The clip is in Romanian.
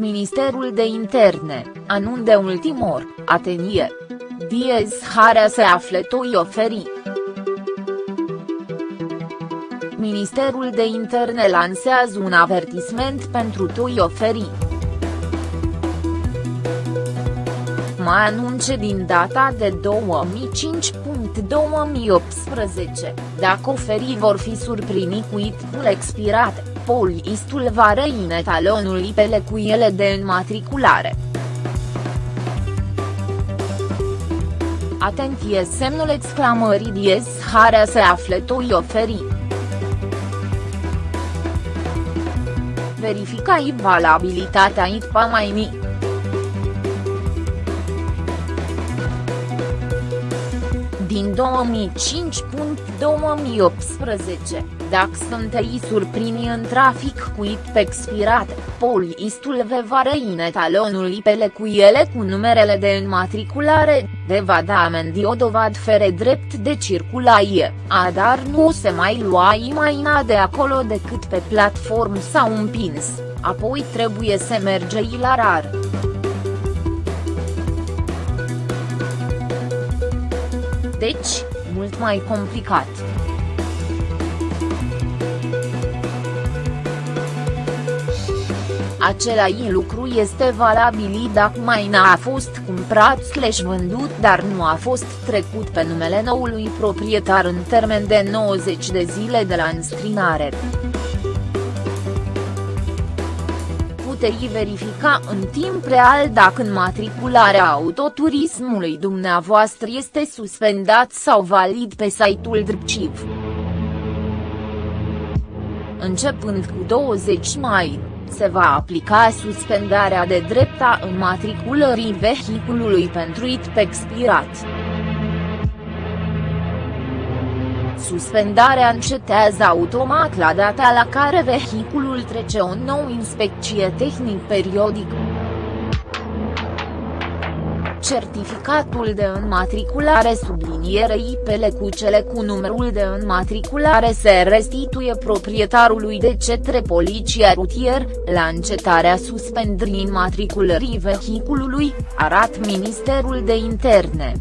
Ministerul de Interne, anun de ultimor, atenie. Diez Harea se află toi oferi. Ministerul de Interne lansează un avertisment pentru toi oferi. mai anunce din data de 2005.2018, dacă oferii vor fi surprini cu itul expirat, poliistul va reine talonul ipele cu ele de înmatriculare. Atenție semnul exclamării diez harea se află toi oferi. Verificai valabilitatea ITPA mai mic. Din 2005.2018, dacă sunteți surprini în trafic cu IP expirat, poliistul vă va reine talonul IPele cu ele cu numerele de înmatriculare, vă va da amendi o dovad fere drept de circulaie, a dar nu se mai lua imaina de acolo decât pe platform sau împins, apoi trebuie să mergei la rar. Deci, mult mai complicat. Același lucru este valabil dacă maina a fost cumpărat slash vândut dar nu a fost trecut pe numele noului proprietar în termen de 90 de zile de la înscrinare. Puteți verifica în timp real dacă înmatricularea autoturismului dumneavoastră este suspendat sau valid pe site-ul DRPCIV. Începând cu 20 mai, se va aplica suspendarea de drepta înmatriculării vehiculului pentru IT expirat. Suspendarea încetează automat la data la care vehiculul trece o nouă inspecție tehnic periodic. Certificatul de înmatriculare sublinierei pele cu cele cu numărul de înmatriculare se restituie proprietarului de cetre poliția rutier, la încetarea suspendării înmatriculării vehiculului, arat Ministerul de Interne.